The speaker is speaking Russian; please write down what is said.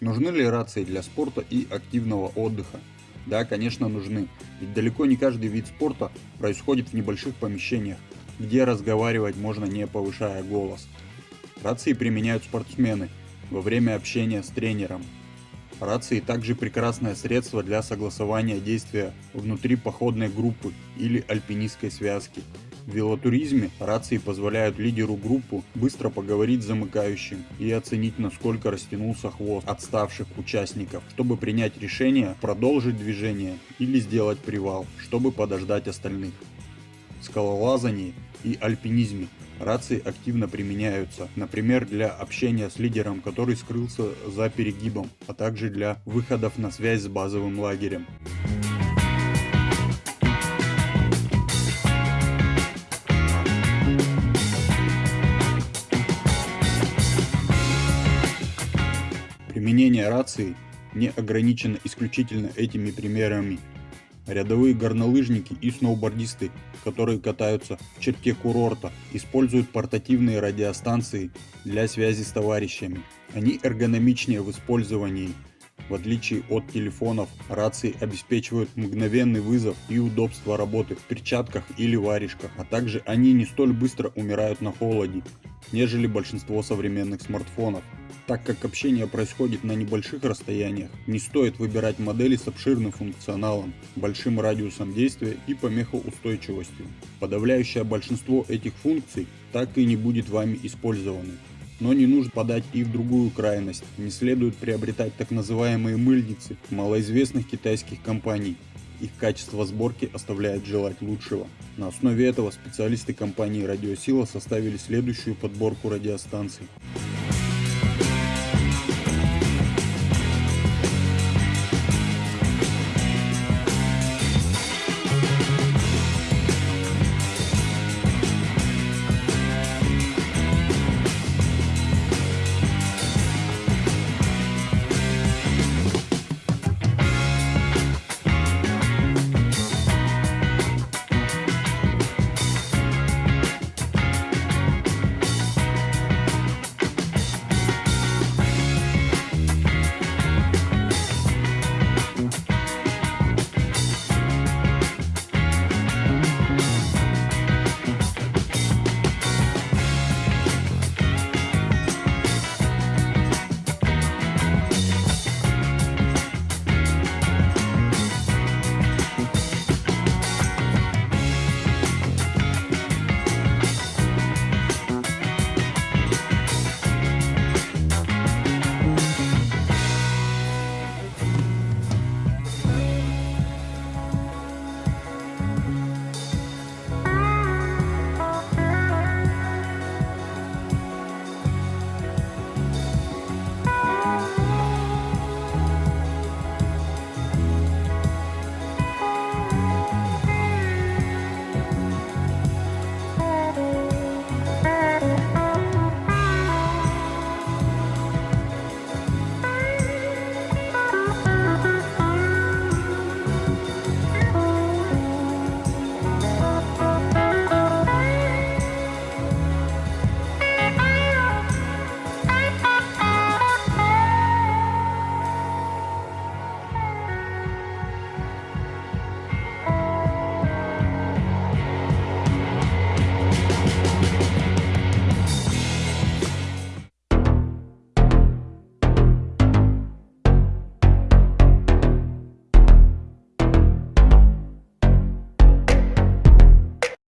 Нужны ли рации для спорта и активного отдыха? Да, конечно нужны, ведь далеко не каждый вид спорта происходит в небольших помещениях, где разговаривать можно не повышая голос. Рации применяют спортсмены во время общения с тренером. Рации также прекрасное средство для согласования действия внутри походной группы или альпинистской связки. В велотуризме рации позволяют лидеру группы быстро поговорить с замыкающим и оценить насколько растянулся хвост отставших участников, чтобы принять решение продолжить движение или сделать привал, чтобы подождать остальных. В скалолазании и альпинизме рации активно применяются, например для общения с лидером, который скрылся за перегибом, а также для выходов на связь с базовым лагерем. Применение рации не ограничено исключительно этими примерами. Рядовые горнолыжники и сноубордисты, которые катаются в черте курорта, используют портативные радиостанции для связи с товарищами. Они эргономичнее в использовании. В отличие от телефонов, рации обеспечивают мгновенный вызов и удобство работы в перчатках или варежках, а также они не столь быстро умирают на холоде, нежели большинство современных смартфонов. Так как общение происходит на небольших расстояниях, не стоит выбирать модели с обширным функционалом, большим радиусом действия и помехоустойчивостью. Подавляющее большинство этих функций так и не будет вами использованы. Но не нужно подать и в другую крайность, не следует приобретать так называемые мыльницы малоизвестных китайских компаний. Их качество сборки оставляет желать лучшего. На основе этого специалисты компании Радиосила составили следующую подборку радиостанций.